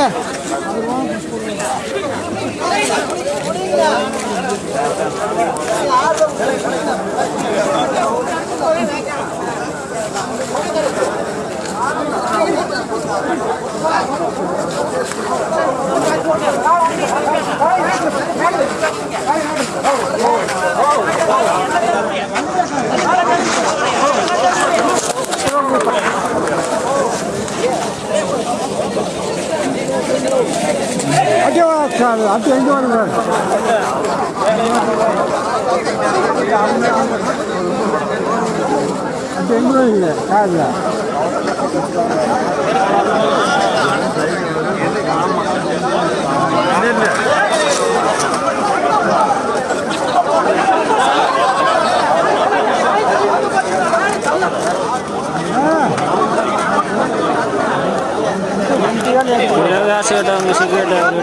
கொடுங்க கொடுங்க அட்டே அட்டே எங்கே வருங்க அட்டே எங்கே Udah sih udah ngisi udah belum?